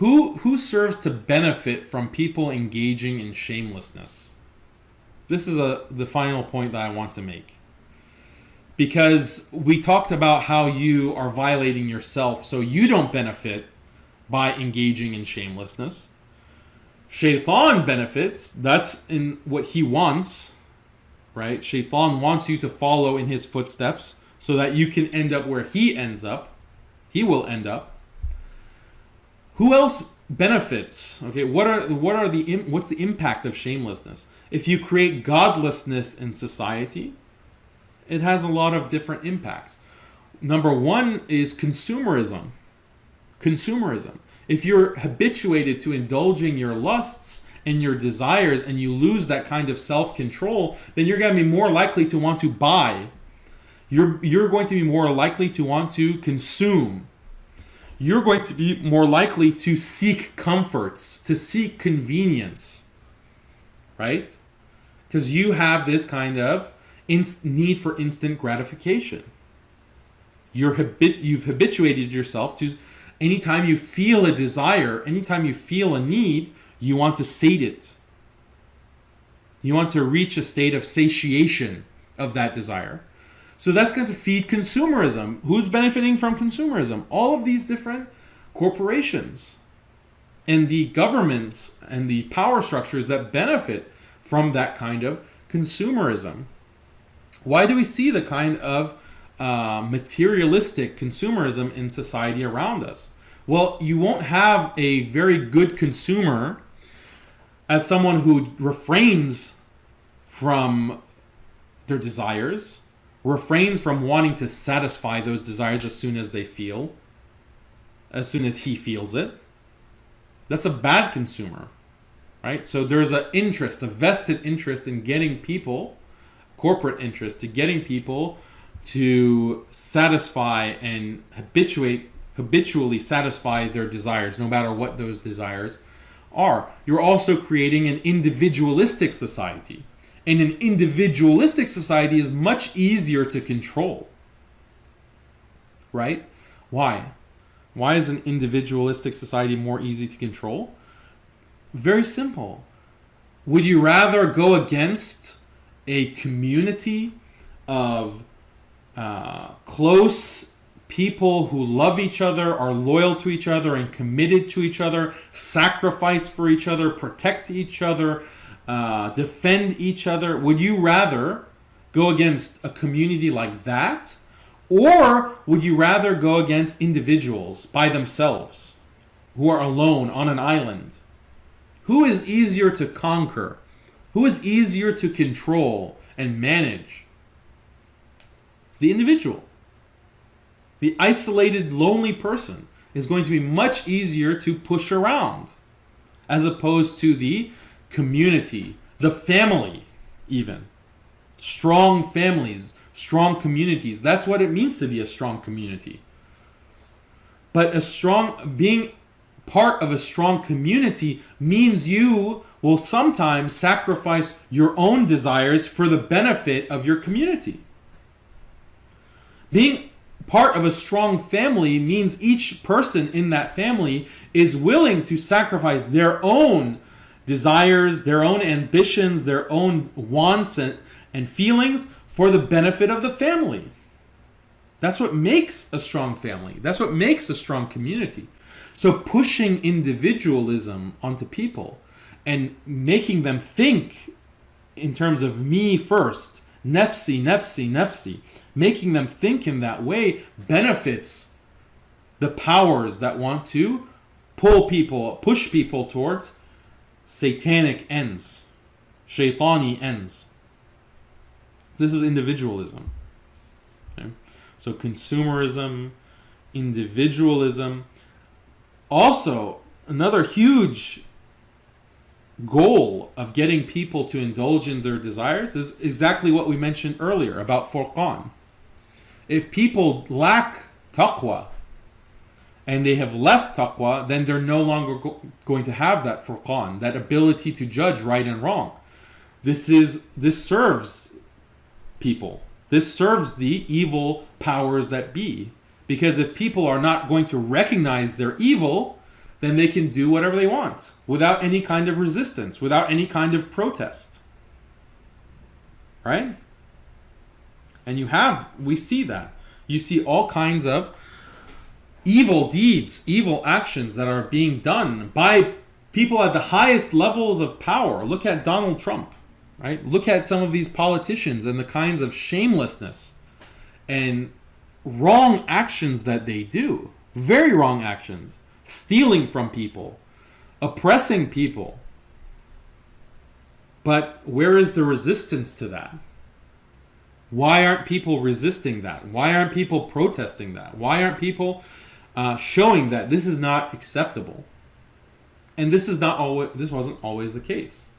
Who who serves to benefit from people engaging in shamelessness? This is a the final point that I want to make. Because we talked about how you are violating yourself so you don't benefit by engaging in shamelessness. Shaitan benefits, that's in what he wants, right? Shaitan wants you to follow in his footsteps so that you can end up where he ends up. He will end up. Who else benefits? Okay, what are what are the what's the impact of shamelessness? If you create godlessness in society, it has a lot of different impacts. Number 1 is consumerism. Consumerism. If you're habituated to indulging your lusts and your desires and you lose that kind of self-control, then you're going to be more likely to want to buy. You're you're going to be more likely to want to consume you're going to be more likely to seek comforts, to seek convenience, right? Because you have this kind of need for instant gratification. You're habit- you've habituated yourself to anytime you feel a desire, anytime you feel a need, you want to sate it. You want to reach a state of satiation of that desire. So that's going to feed consumerism. Who's benefiting from consumerism? All of these different corporations and the governments and the power structures that benefit from that kind of consumerism. Why do we see the kind of uh, materialistic consumerism in society around us? Well, you won't have a very good consumer as someone who refrains from their desires refrains from wanting to satisfy those desires as soon as they feel, as soon as he feels it. That's a bad consumer, right? So there's an interest, a vested interest in getting people, corporate interest, to getting people to satisfy and habituate, habitually satisfy their desires, no matter what those desires are. You're also creating an individualistic society in an individualistic society is much easier to control. Right? Why? Why is an individualistic society more easy to control? Very simple. Would you rather go against a community of uh, close people who love each other, are loyal to each other, and committed to each other, sacrifice for each other, protect each other, uh, defend each other? Would you rather go against a community like that? Or would you rather go against individuals by themselves who are alone on an island? Who is easier to conquer? Who is easier to control and manage? The individual. The isolated, lonely person is going to be much easier to push around as opposed to the community, the family, even. Strong families, strong communities. That's what it means to be a strong community. But a strong, being part of a strong community means you will sometimes sacrifice your own desires for the benefit of your community. Being part of a strong family means each person in that family is willing to sacrifice their own desires, their own ambitions, their own wants and, and feelings for the benefit of the family. That's what makes a strong family. That's what makes a strong community. So pushing individualism onto people and making them think in terms of me first, nefsi, nefsi, nefsi, making them think in that way benefits the powers that want to pull people, push people towards satanic ends, shaitani ends. This is individualism. Okay? So consumerism, individualism. Also, another huge goal of getting people to indulge in their desires is exactly what we mentioned earlier about Furqan. If people lack taqwa, and they have left taqwa, then they're no longer go- going to have that furqan, that ability to judge right and wrong. This is this serves people. This serves the evil powers that be. Because if people are not going to recognize their evil, then they can do whatever they want without any kind of resistance, without any kind of protest. Right? And you have, we see that. You see all kinds of evil deeds, evil actions that are being done by people at the highest levels of power. Look at Donald Trump, right? Look at some of these politicians and the kinds of shamelessness and wrong actions that they do. Very wrong actions. Stealing from people, oppressing people. But where is the resistance to that? Why aren't people resisting that? Why aren't people protesting that? Why aren't people uh, showing that this is not acceptable? And this is not always. This wasn't always the case.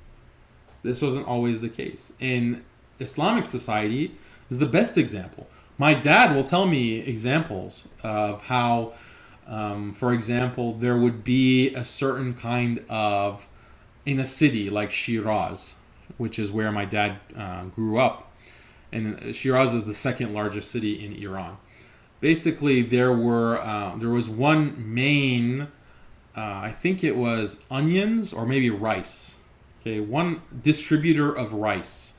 This wasn't always the case. In Islamic society, is the best example. My dad will tell me examples of how, um, for example, there would be a certain kind of in a city like Shiraz, which is where my dad uh, grew up and Shiraz is the second largest city in Iran. Basically, there were uh, there was one main, uh, I think it was onions or maybe rice. Okay, one distributor of rice.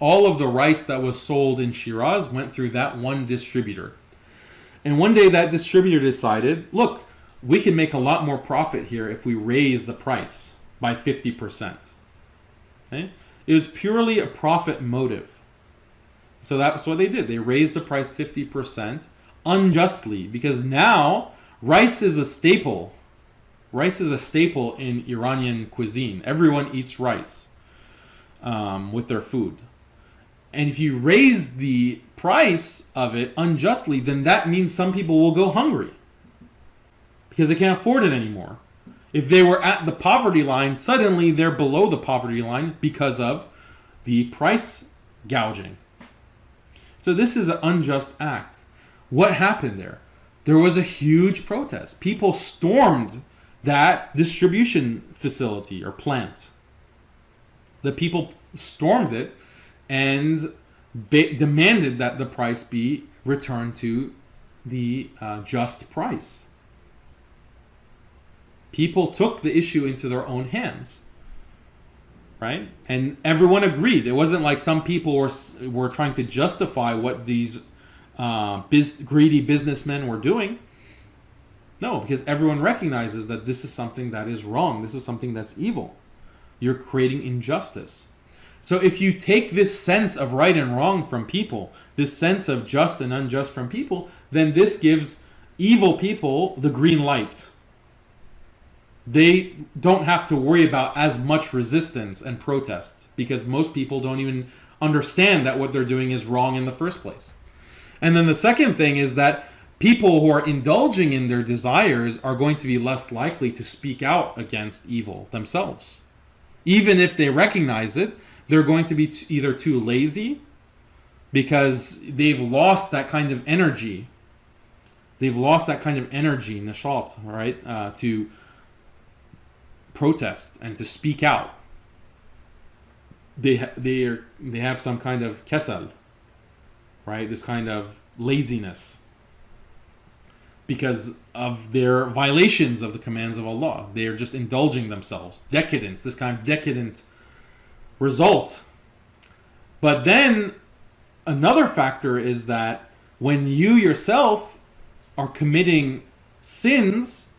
All of the rice that was sold in Shiraz went through that one distributor. And one day that distributor decided, look, we can make a lot more profit here if we raise the price by 50%. Okay? It was purely a profit motive. So that's what they did. They raised the price 50% unjustly because now rice is a staple. Rice is a staple in Iranian cuisine. Everyone eats rice um, with their food. And if you raise the price of it unjustly, then that means some people will go hungry because they can't afford it anymore. If they were at the poverty line, suddenly they're below the poverty line because of the price gouging. So this is an unjust act. What happened there? There was a huge protest. People stormed that distribution facility or plant. The people stormed it and demanded that the price be returned to the uh, just price. People took the issue into their own hands right? And everyone agreed. It wasn't like some people were were trying to justify what these uh, biz, greedy businessmen were doing. No, because everyone recognizes that this is something that is wrong. This is something that's evil. You're creating injustice. So if you take this sense of right and wrong from people, this sense of just and unjust from people, then this gives evil people the green light they don't have to worry about as much resistance and protest because most people don't even understand that what they're doing is wrong in the first place. And then the second thing is that people who are indulging in their desires are going to be less likely to speak out against evil themselves. Even if they recognize it, they're going to be either too lazy because they've lost that kind of energy. They've lost that kind of energy, nashat, right? Uh, to protest and to speak out. They they are, they have some kind of kesal, right? This kind of laziness because of their violations of the commands of Allah. They are just indulging themselves, decadence, this kind of decadent result. But then another factor is that when you yourself are committing sins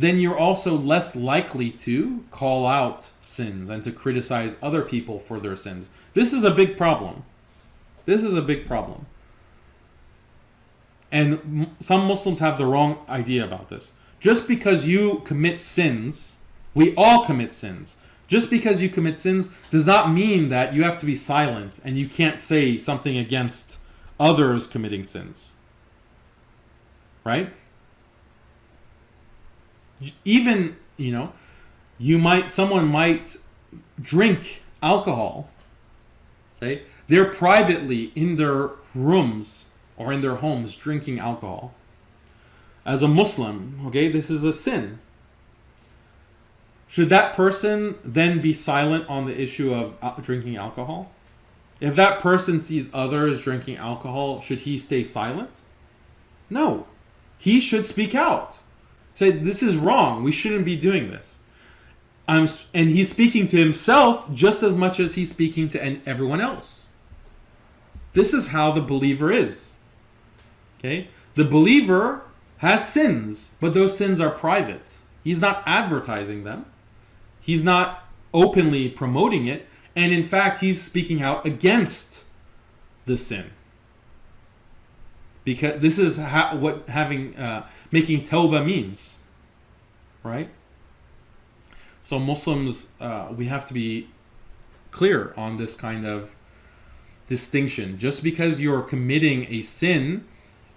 then you're also less likely to call out sins and to criticize other people for their sins. This is a big problem. This is a big problem. And some Muslims have the wrong idea about this. Just because you commit sins, we all commit sins. Just because you commit sins does not mean that you have to be silent and you can't say something against others committing sins. Right? Even you know you might someone might drink alcohol okay? They're privately in their rooms or in their homes drinking alcohol. As a muslim okay this is a sin. Should that person then be silent on the issue of uh, drinking alcohol? If that person sees others drinking alcohol should he stay silent? No. He should speak out Say this is wrong. We shouldn't be doing this. I'm, and he's speaking to himself just as much as he's speaking to everyone else. This is how the believer is. Okay? The believer has sins, but those sins are private. He's not advertising them. He's not openly promoting it, and in fact, he's speaking out against the sin. Because this is ha- what having uh, making tawbah means, right? So Muslims, uh, we have to be clear on this kind of distinction. Just because you're committing a sin,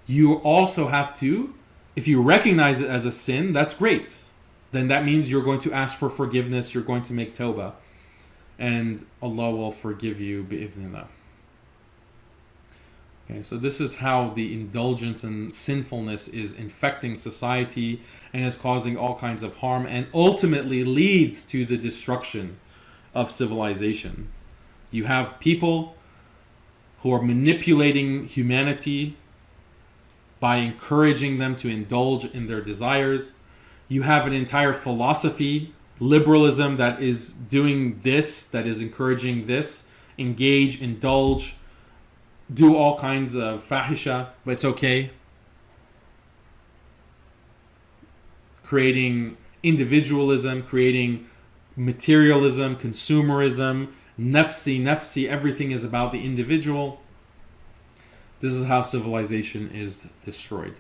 you also have to, if you recognize it as a sin, that's great. Then that means you're going to ask for forgiveness, you're going to make tawbah, and Allah will forgive you. Okay, so this is how the indulgence and sinfulness is infecting society and is causing all kinds of harm and ultimately leads to the destruction of civilization. You have people who are manipulating humanity by encouraging them to indulge in their desires. You have an entire philosophy, liberalism, that is doing this, that is encouraging this. Engage, indulge, do all kinds of fahisha, but it's okay. Creating individualism, creating materialism, consumerism, nafsi, nafsi, everything is about the individual. This is how civilization is destroyed.